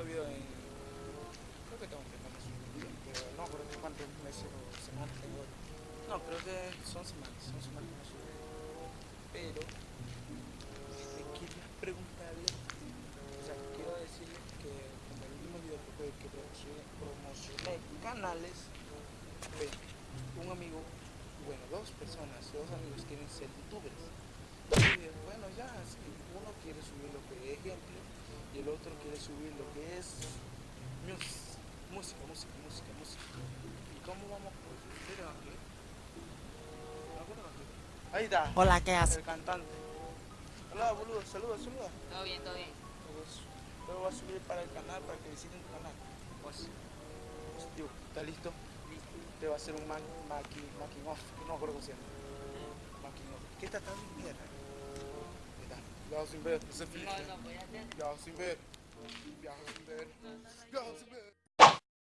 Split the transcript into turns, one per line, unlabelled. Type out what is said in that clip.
llovido en... Creo que tengo que tener pero no creo que cuántos meses o semanas tengo. No, creo que son semanas, son semanas que no sube. Pero, este, quería preguntarle, o sea, quiero decirle que en el último video que, que promocioné, promocioné canales, pues, un amigo, bueno, dos personas, dos amigos quieren ser youtubers. Otro quiere subir lo que es música, música, música, música. ¿Y cómo vamos a aquí? Ahí está. Hola, ¿qué haces? El cantante. Hola, boludo, saluda, saluda.
Todo bien, todo bien.
Luego voy a subir para el canal, para que visiten tu canal. Pues, pues, tío, ¿está listo?
Listo.
Te va a hacer un man, making, making off, que no me acuerdo cómo se llama. Making off. ¿Qué está tan mierda? Ahí está. Viajo sin ver, ese es No, Felipe. no,
voy a hacer.
Viajo sin ver. Viajo sin ver.